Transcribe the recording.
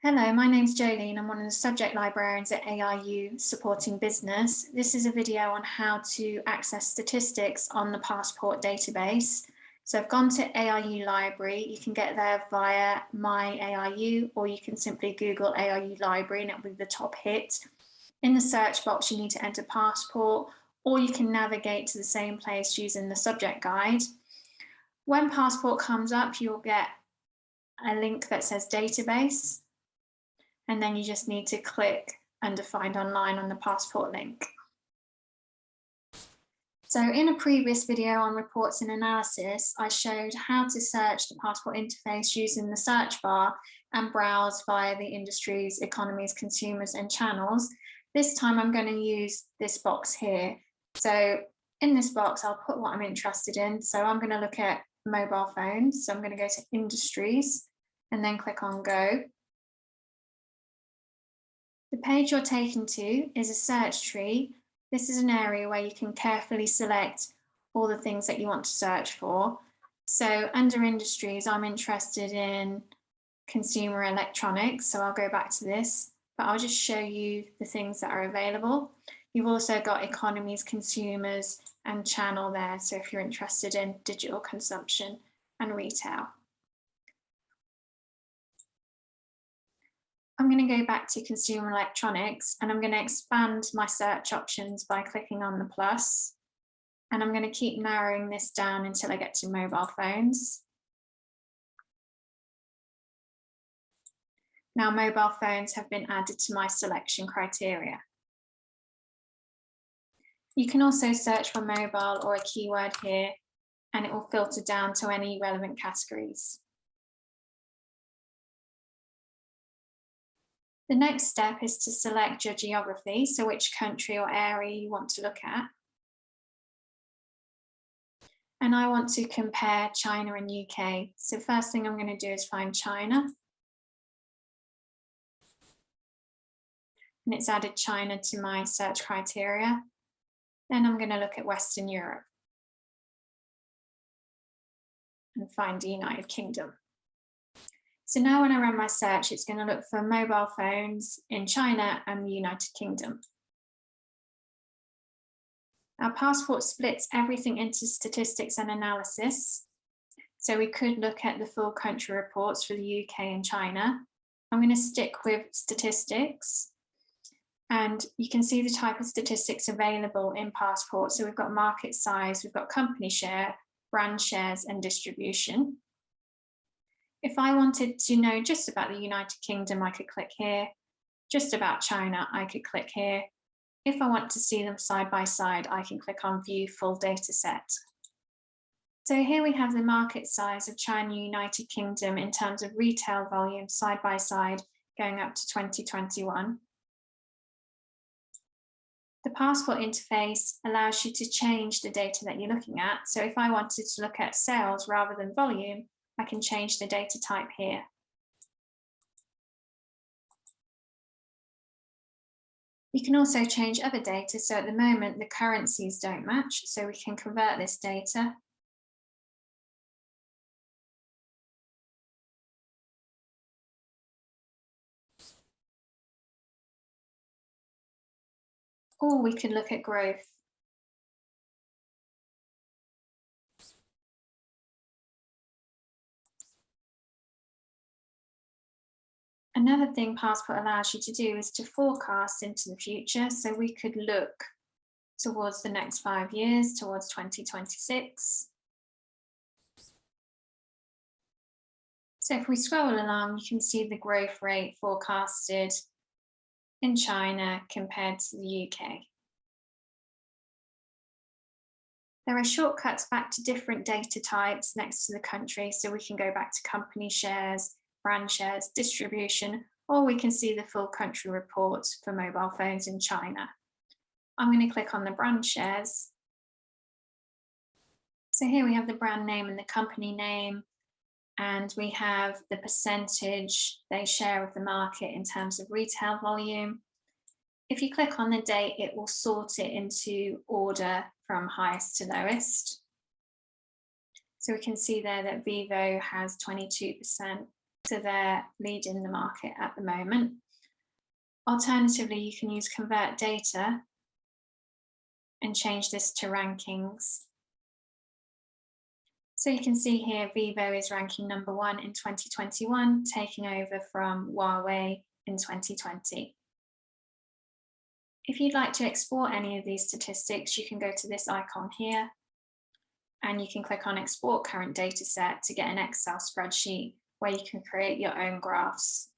Hello, my name's Jolene. I'm one of the subject librarians at ARU supporting business. This is a video on how to access statistics on the passport database. So I've gone to ARU library. You can get there via my ARU or you can simply Google ARU library and it'll be the top hit. In the search box, you need to enter passport or you can navigate to the same place using the subject guide. When passport comes up, you'll get a link that says database and then you just need to click under find online on the passport link. So in a previous video on reports and analysis, I showed how to search the passport interface using the search bar and browse via the industries, economies, consumers and channels. This time I'm going to use this box here. So in this box, I'll put what I'm interested in. So I'm going to look at mobile phones. So I'm going to go to industries and then click on go. The page you're taken to is a search tree. This is an area where you can carefully select all the things that you want to search for. So under industries, I'm interested in consumer electronics. So I'll go back to this, but I'll just show you the things that are available. You've also got economies, consumers and channel there. So if you're interested in digital consumption and retail. I'm going to go back to consumer electronics and I'm going to expand my search options by clicking on the plus. And I'm going to keep narrowing this down until I get to mobile phones. Now mobile phones have been added to my selection criteria. You can also search for mobile or a keyword here and it will filter down to any relevant categories. The next step is to select your geography, so which country or area you want to look at. And I want to compare China and UK. So first thing I'm going to do is find China. And it's added China to my search criteria. Then I'm going to look at Western Europe and find the United Kingdom. So now when I run my search, it's going to look for mobile phones in China and the United Kingdom. Our passport splits everything into statistics and analysis. So we could look at the full country reports for the UK and China. I'm going to stick with statistics. And you can see the type of statistics available in passport. So we've got market size, we've got company share, brand shares and distribution. If I wanted to know just about the United Kingdom, I could click here. Just about China, I could click here. If I want to see them side by side, I can click on view full data set. So here we have the market size of China United Kingdom in terms of retail volume side by side going up to 2021. The passport interface allows you to change the data that you're looking at. So if I wanted to look at sales rather than volume, I can change the data type here. You can also change other data. So at the moment, the currencies don't match. So we can convert this data. Or we can look at growth. Another thing Passport allows you to do is to forecast into the future. So we could look towards the next five years, towards 2026. So if we scroll along, you can see the growth rate forecasted in China compared to the UK. There are shortcuts back to different data types next to the country, so we can go back to company shares, brand shares, distribution, or we can see the full country reports for mobile phones in China. I'm going to click on the brand shares. So here we have the brand name and the company name, and we have the percentage they share of the market in terms of retail volume. If you click on the date, it will sort it into order from highest to lowest. So we can see there that Vivo has 22%, So they're leading the market at the moment. Alternatively, you can use convert data and change this to rankings. So you can see here, Vivo is ranking number one in 2021, taking over from Huawei in 2020. If you'd like to export any of these statistics, you can go to this icon here and you can click on export current data set to get an Excel spreadsheet where you can create your own graphs